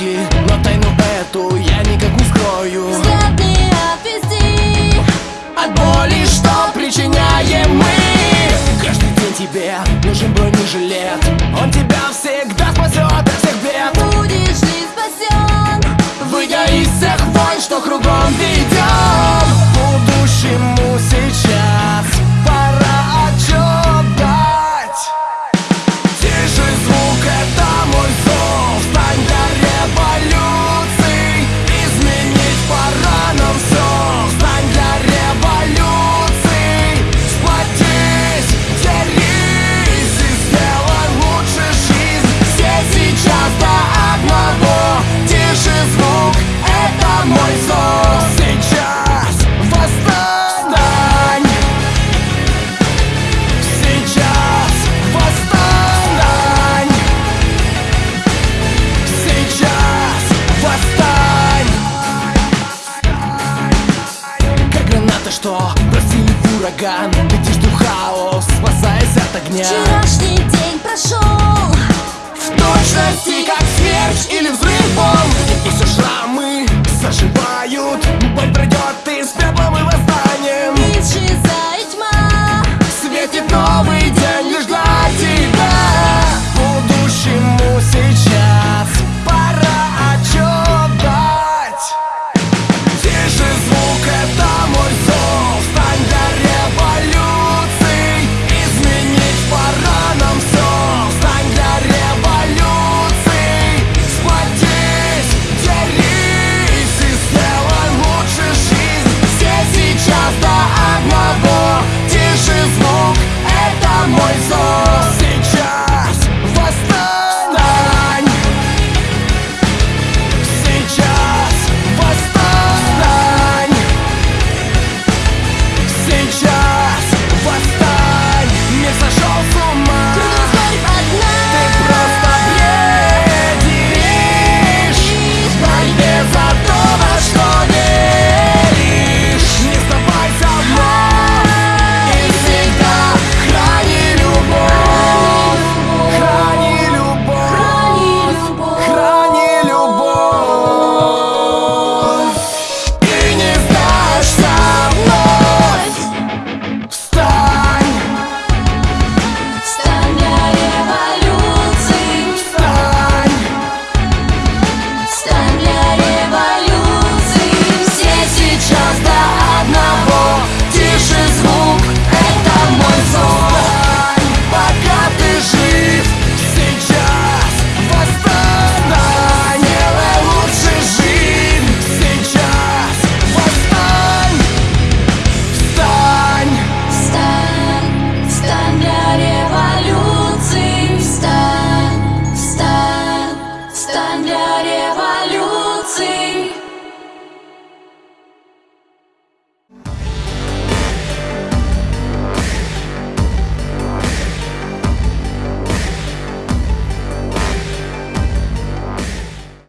сказки Но тайну эту я никак ускрою Взгляд не отвести. От боли, что причиняем мы? Каждый день тебе нужен бронежилет Он тебя всегда спасет от всех бед. Будешь ли спасен. Выйдя из всех войн, что кругом ведь ураган. Летишь в хаос, спасаясь от огня. Вчерашний день прошел. В точности, как смерч или взрыв волн И все шрамы заживают voice